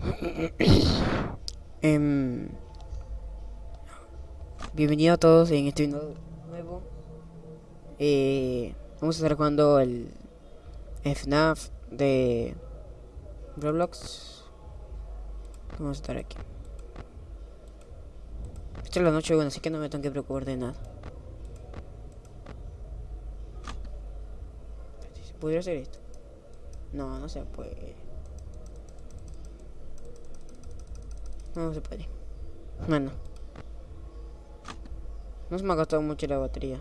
Em, bienvenido a todos en este video nuevo. Eh, vamos a estar jugando el FNAF de Roblox. Vamos a estar aquí. Esta es la noche bueno, así que no me tengo que preocupar de nada. ¿Podría hacer esto? No, no se puede. No se puede. Bueno. No se me ha gastado mucho la batería.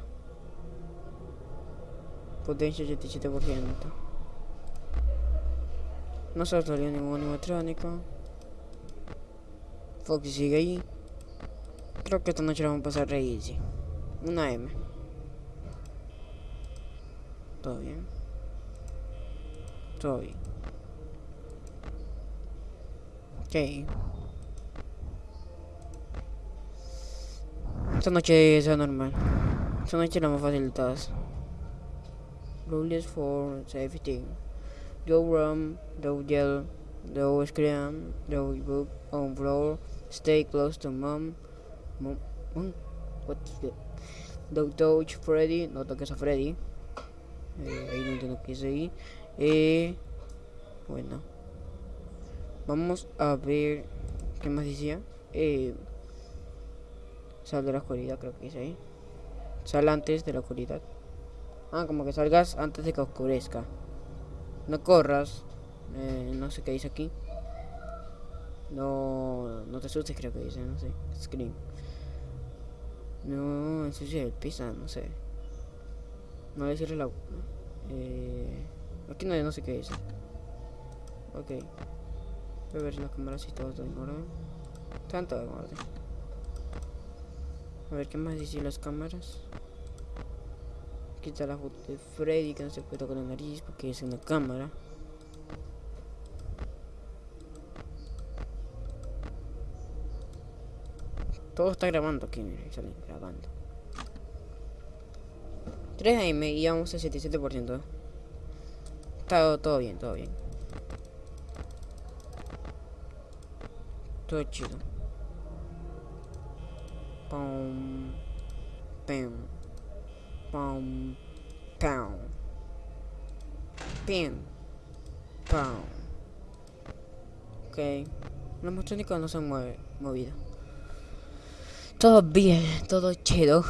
Potencia 87%. No se salió ningún animatrónico. Foxy sigue ahí. Creo que esta noche la vamos a pasar re easy. Una M. Todo bien. Todo bien. Ok. Esta noche es normal. Esta noche la más fácil de todas. Rules for safety. Don't run, don't yell, don't scream, don't book on floor. Stay close to mom. Mom, mom. What the? Don't touch Freddy. No toques a Freddy. Eh, ahí no entiendo qué es ahí. Eh, bueno. Vamos a ver. ¿Qué más decía? Eh. Sal de la oscuridad, creo que dice ahí. Sal antes de la oscuridad. Ah, como que salgas antes de que oscurezca. No corras. Eh, no sé qué dice aquí. No, no te asustes, creo que dice, no sé. Scream. No, ensucia el piso, no sé. No le cierres la. Eh, aquí no, no sé qué dice. Ok. Voy a ver si las cámaras si todo está en orden. Todas en orden. A ver qué más dice las cámaras. Quita la foto de Freddy que no se puede tocar la nariz porque es una cámara. Todo está grabando aquí, miren, salen grabando. 3 AM y vamos al 77%. Está todo bien, todo bien. Todo chido. Pum. Pum. Pum. Pum. Pim. Pum. Ok. Los mostrónicos no se han movido. Todo bien, todo chido.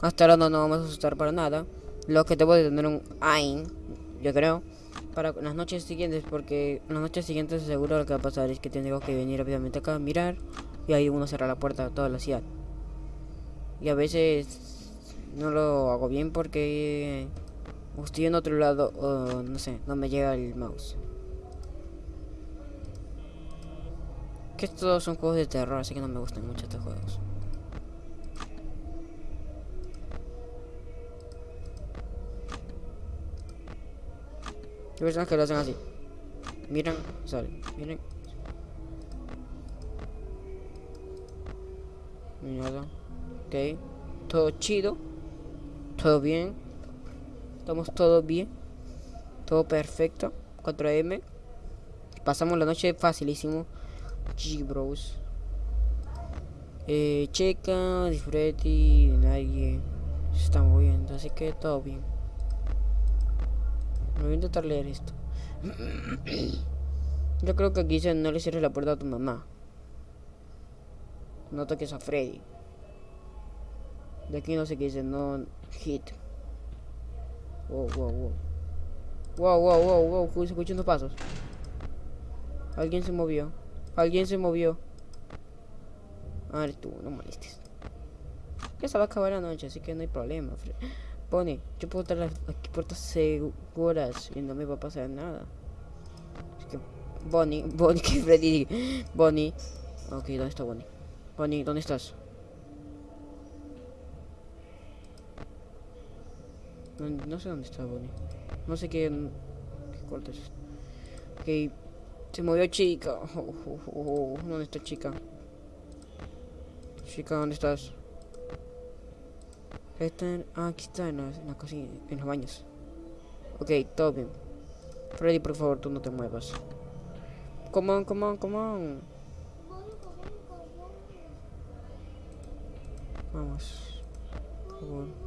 Hasta ahora no nos vamos a asustar para nada. Lo que debo de tener un AIN, yo creo, para las noches siguientes, porque las noches siguientes seguro lo que va a pasar es que tengo que venir rápidamente acá mirar y ahí uno cerrar la puerta a toda la ciudad. Y a veces no lo hago bien porque estoy en otro lado o no sé, no me llega el mouse. Que estos son juegos de terror, así que no me gustan mucho estos juegos. Hay personas que lo hacen así. Miran, salen. Miren. Nada. Ok. Todo chido. Todo bien. Estamos todo bien. Todo perfecto. 4M. Pasamos la noche facilísimo. G bros. Eh, checa, disfrute, nadie está moviendo, así que todo bien. Me voy a intentar leer esto. Yo creo que aquí dice no le cierres la puerta a tu mamá. No toques a Freddy. De aquí no sé qué dice, no hit. Wow, wow, wow. Wow, wow, wow, wow, se escuchan dos pasos. Alguien se movió. Alguien se movió. A ver tú, no molestes. Ya se va a acabar la noche, así que no hay problema. Bonnie, yo puedo estar las puertas seguras y no me va a pasar nada. Es que Bonnie, Bonnie, Freddy Bonnie. Ok, ¿dónde está Bonnie? Bonnie, ¿dónde estás? No, sé dónde está Bonnie. No sé qué, qué corte es. Ok, se movió chica. Oh, oh, oh, ¿Dónde está chica? Chica, ¿dónde estás? Está en, ah, aquí está en la, en cocina, en los baños. Ok, todo bien. Freddy, por favor, tú no te muevas. Come on, come on, come on. Vamos. Por favor.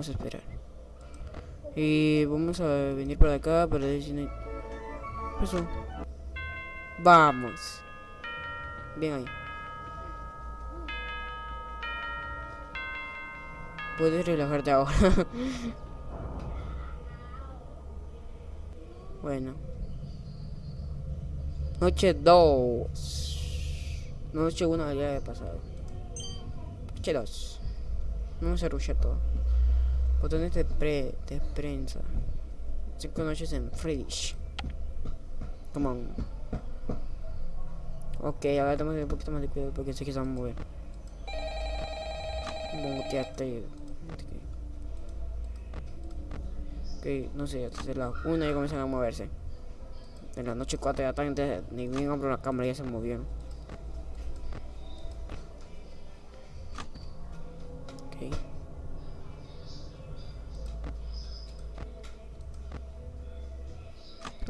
Vamos a esperar. Y vamos a venir por acá para decir... Eso. Vamos. Bien ahí. Puedes relajarte ahora. bueno. Noche 2. Noche 1 ya he pasado. Noche 2. Vamos a rushar todo. Botones de, pre, de prensa. Cinco noches en Friedrich. Come on. Ok, ahora tenemos un poquito más de cuidado porque sé que se van a mover. Muteate. Ok, no sé, desde la una ya comienzan a moverse. En la noche 4 ya están, ni bien abro la cámara ya se movieron.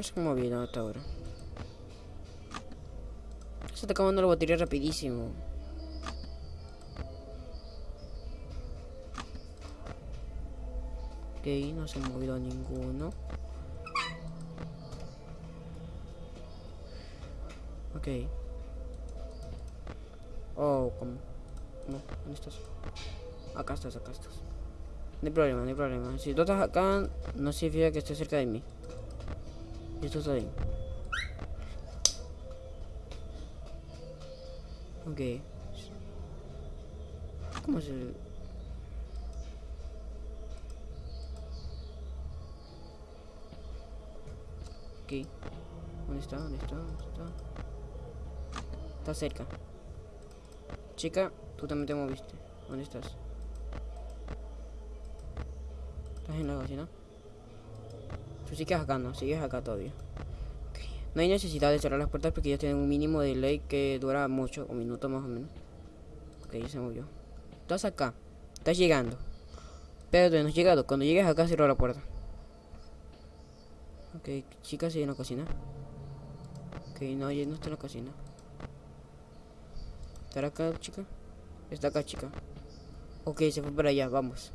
No sé cómo viene hasta ahora. Se está acabando la batería rapidísimo. Ok, no se ha movido ninguno. Ok. Oh, ¿cómo? No, ¿dónde estás? Acá estás, acá estás. No hay problema, no hay problema. Si tú estás acá, no significa que estés cerca de mí. Esto está bien. Ok. ¿Cómo se...? Ok. ¿Dónde está? ¿Dónde está? ¿Dónde está? Está cerca. Chica, tú también te moviste. ¿Dónde estás? ¿Estás en la cocina? Tú sigues acá, ¿no? Sigues acá todavía. No hay necesidad de cerrar las puertas porque ellos tienen un mínimo de ley que dura mucho, un minuto más o menos. Ok, ya se movió. Estás acá. Estás llegando. Pero no has llegado. Cuando llegues acá, cierro la puerta. Ok, chica, sigue en la cocina. Ok, no, ya no está en la cocina. ¿Estará acá, chica? Está acá, chica. Ok, se fue para allá, vamos.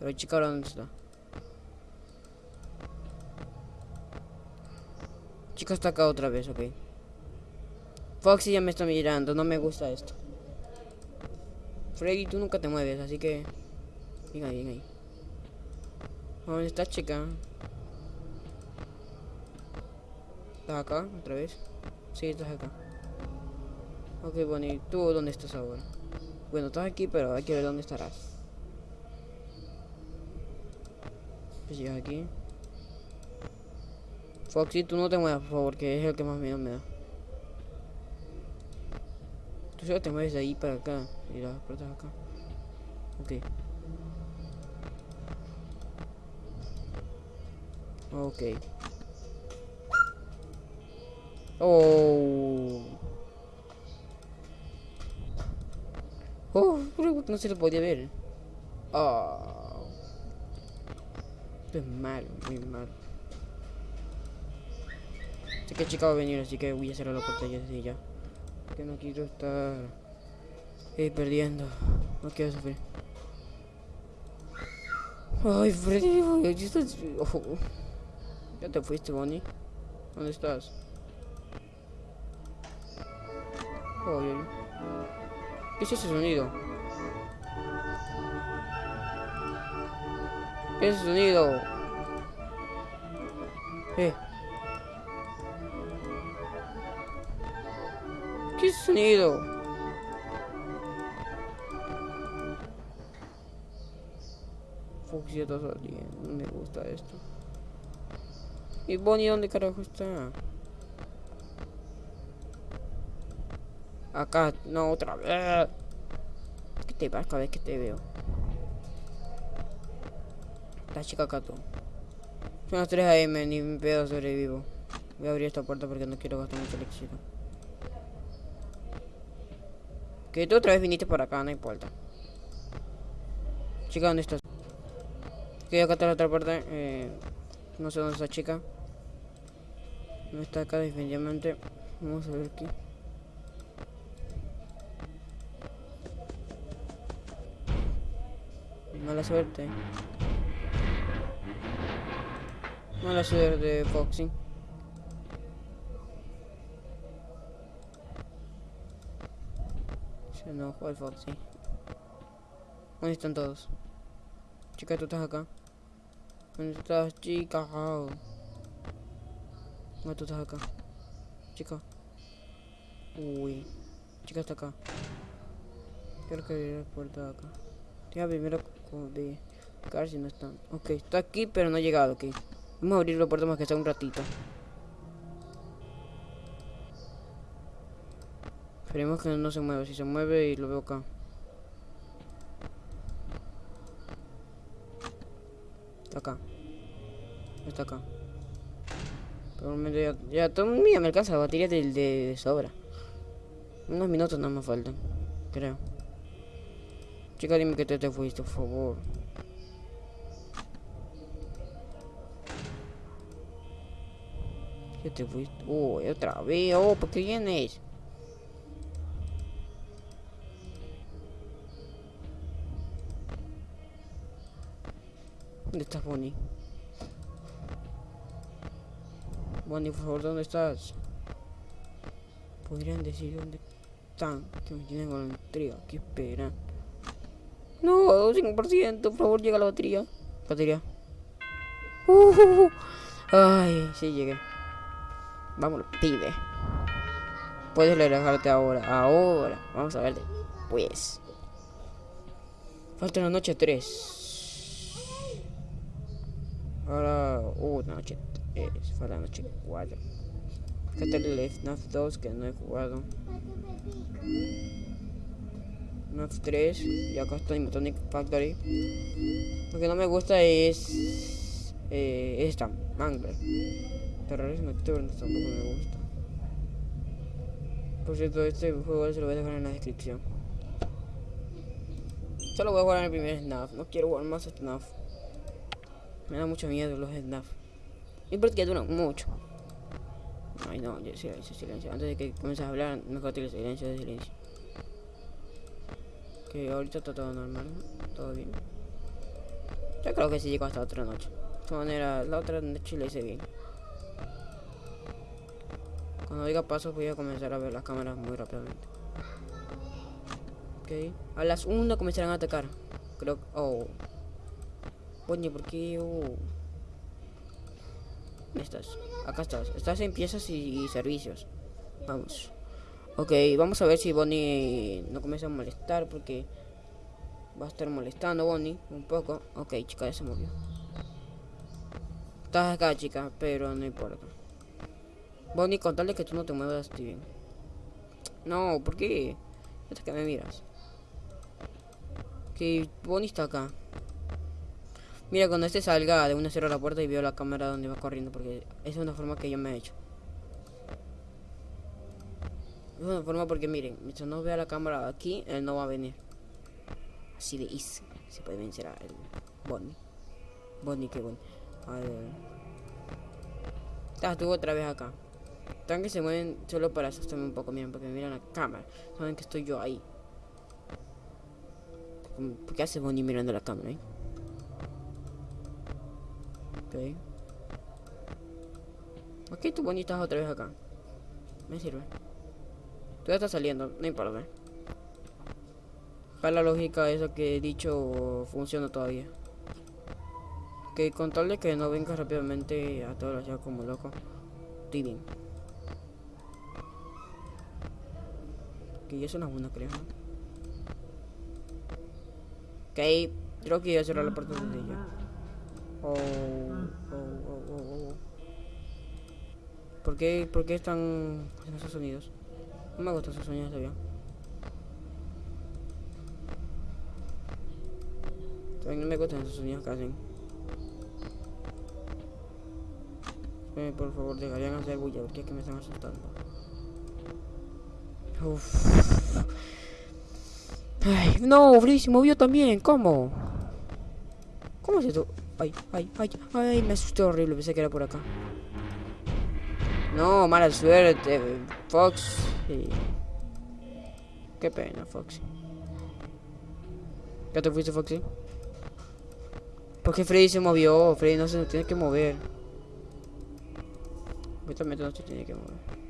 Pero chica, ¿ahora dónde está? Chica está acá otra vez, ok. Foxy ya me está mirando, no me gusta esto. Freddy, tú nunca te mueves, así que... Venga, bien ahí. ¿Dónde está, chica? ¿Estás acá otra vez? Sí, estás acá. Ok, bueno, ¿y tú dónde estás ahora? Bueno, estás aquí, pero hay que ver dónde estarás. Pues llegas aquí. Foxy, tú no te muevas, por favor, que es el que más miedo me da. Tú solo te mueves de ahí para acá y las puertas acá. Ok. Ok. Oh. Oh, no se lo podía ver. Oh. Esto es malo, muy malo. Que chica va a venir, así que voy a cerrar la ya desde ya. Que no quiero estar eh, perdiendo. No quiero sufrir. Ay, Freddy, ya estás... Oh. Ya te fuiste, Bonnie. ¿Dónde estás? Oye. ¿Qué es ese sonido? ¿Qué es ese sonido? Eh. ¿Qué sonido? Foxy está saliendo, me gusta esto. ¿Y Bonnie dónde carajo está? Acá, no, otra vez. ¿Qué te pasa cada vez que te veo? La chica tú. Son las 3 AM, ni un pedo sobrevivo. Voy a abrir esta puerta porque no quiero gastar mucho electricidad. Que tú otra vez viniste por acá, no importa. Chica, ¿dónde estás? Ok, acá está la otra parte. Eh, no sé dónde está chica. No está acá definitivamente. Vamos a ver aquí. Mala suerte. Mala suerte, Foxy. Se enojó el Foxy. ¿Dónde están todos? Chica, tú estás acá. ¿Dónde estás, chica? ¿Dónde tú estás acá? Chica. Uy. Chica está acá. Quiero que abrir la puerta de acá. Deja primero de ver si no están. Ok, está aquí, pero no ha llegado, ok. Vamos a abrir la puerta más que sea un ratito. Esperemos que no se mueva. Si se mueve y lo veo acá. Está acá. Está acá. Momento ya, ya todo me alcanza la batería de, de, sobra. Unos minutos no me faltan, creo. Chica, dime que te, te fuiste, por favor. ¿Qué te fuiste? Oh, otra vez. Oh, ¿por qué vienes? ¿Dónde estás, Bonnie? Bonnie, por favor, ¿dónde estás? Podrían decir dónde están, que me tienen con la ¿qué esperan? No, 5%, por favor, llega la batería. Batería. Uh, ay, sí llegué. Vámonos, pide. Puedes relajarte ahora, ahora. Vamos a ver pues. Falta la noche 3. Ahora, uh, noche 3. Falta la noche 4. Acá está el FNAF 2 que no he jugado. FNAF 3. Y acá está Animatronic Factory. Lo que no me gusta es. Eh, esta, Mangler. Terrores nocturnos tampoco me gusta. Por cierto, este juego se lo voy a dejar en la descripción. Solo voy a jugar en el primer SNAF. No quiero jugar más SNAF. Me da mucho miedo los snap. Y porque duran mucho. Ay no, silencio, silencio. Antes de que comiences a hablar, mejor te silencio de silencio. Que ahorita está todo normal, todo bien. Yo creo que sí llegó hasta otra noche. De todas maneras, la otra noche la hice bien. Cuando diga pasos voy a comenzar a ver las cámaras muy rápidamente. Ok. A las 1 comenzarán a atacar. Creo Oh. Coño, ¿por qué? ¿Dónde estás? Acá estás. Estás en piezas y, servicios. Vamos. Ok, vamos a ver si Bonnie no comienza a molestar porque va a estar molestando Bonnie un poco. Ok, chica, ya se movió. Estás acá, chica, pero no importa. Bonnie, contarle que tú no te muevas, estoy bien. No, ¿por qué? Es que me miras. Que Bonnie está acá. Mira, cuando este salga de una cierro la puerta y veo la cámara donde va corriendo, porque es una forma que yo me he hecho. Es una forma porque miren, mientras no vea la cámara aquí, él no va a venir. Así de easy. Se puede vencer a el Bonnie. Bonnie, qué bueno. Estás tú otra vez acá. Están que se mueven solo para asustarme un poco, miren, porque miran la cámara. Saben que estoy yo ahí. ¿Por qué hace Bonnie mirando la cámara, eh? Ok. Ok, tu bonita otra vez acá. Me sirve. Tú ya estás saliendo, no importa. Para la lógica esa que he dicho funciona todavía. Ok, con tal de que no venga rápidamente a todos ya como loco. Estoy bien. Eso no es bueno creo. Ok, creo que ya cerrar la puerta de ella. Oh, oh, oh, oh, oh. ¿Por qué, ¿Por qué están haciendo esos sonidos? No me gustan esos sonidos avión. También no me gustan esos sonidos que hacen. Eh, por favor, dejarían hacer bulla porque es que me están asustando. Uf. Ay, no, Freddy se movió también, ¿cómo? ¿Cómo es esto? Ay, ay, ay, ay, me asustó horrible, pensé que era por acá. No, mala suerte, Fox. Qué pena, Foxy. ¿Ya te fuiste, Foxy? ¿Por qué Freddy se movió? Freddy no se tiene que mover. Justamente no se tiene que mover.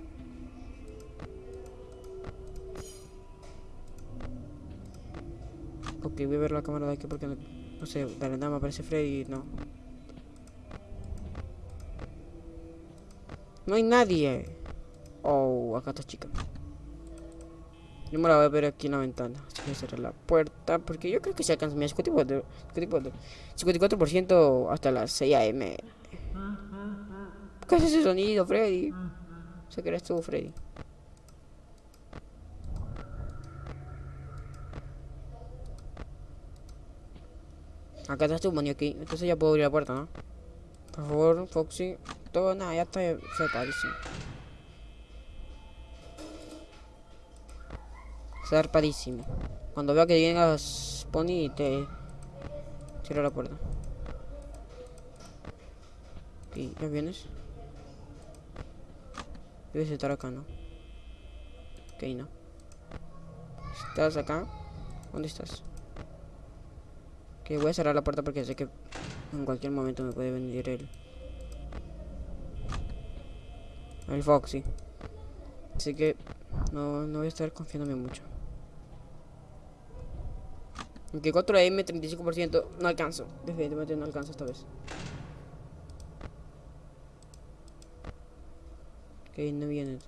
Voy a ver la cámara de aquí porque no, sé, de la nada me aparece Freddy no. No hay nadie. Oh, acá está chica. Yo me la voy a ver aquí en la ventana. Así que cerrar la puerta. Porque yo creo que se alcanza. mi 54%, 54, hasta las 6 am. ¿Qué es ese sonido, Freddy? Sé que eres tú, Freddy. Acá está money aquí. Entonces ya puedo abrir la puerta, ¿no? Por favor, Foxy. Todo, nada, ya está separadísimo. Zarpadísimo. Cuando vea que llegas Pony te cierra la puerta. Ok, ¿ya vienes? Debes estar acá, ¿no? Ok, no. ¿Estás acá? ¿Dónde estás? Ok, voy a cerrar la puerta porque sé que en cualquier momento me puede venir el... El Foxy. Así que no, no voy a estar confiándome mucho. Aunque 4M, 35%, no alcanzo. Definitivamente no alcanzo esta vez. Ok, no viene.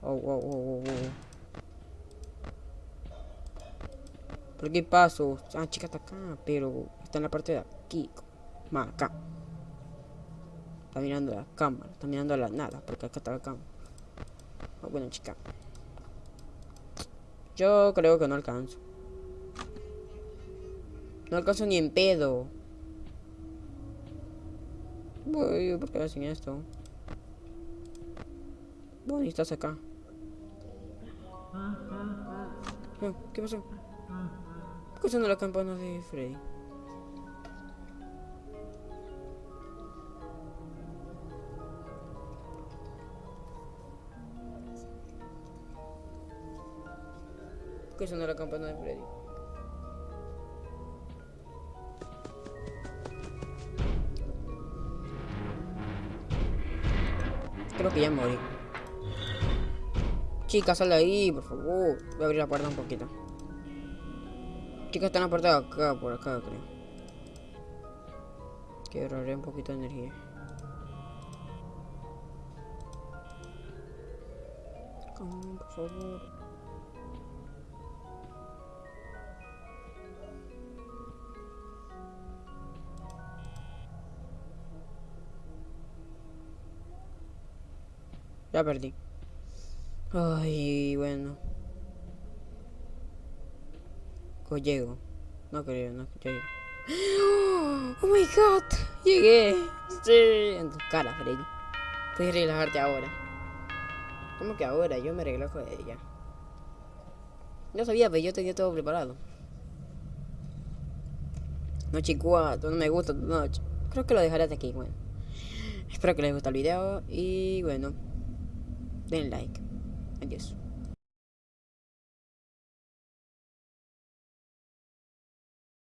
Oh, oh, oh, oh, oh. ¿Por qué paso? Ah, chica está acá, pero está en la parte de aquí. Más acá. Está mirando la cámara, está mirando a la nada, porque acá está la cámara. Oh, bueno, chica. Yo creo que no alcanzo. No alcanzo ni en pedo. Voy, ¿por qué hacen esto? Bueno, estás acá. Oh, ¿Qué pasó? ¿Por qué sonó la campana de Freddy? sonó la campana de Freddy. Creo que ya morí. Chica, sal de ahí, por favor. Voy a abrir la puerta un poquito. Chica, está en la puerta de acá, por acá, creo. Quiero ahorrar un poquito de energía. Ya perdí. Ay, bueno. O llego. No creo, no llego. Oh my god, llegué. Sí, en tu cara, Freddy. Puedes relajarte ahora. ¿Cómo que ahora? Yo me relajo de ella. No sabía, pero yo tenía todo preparado. Noche 4, no me gusta tu noche. Creo que lo dejaré hasta aquí, bueno. Espero que les guste el video y bueno den like. Adiós.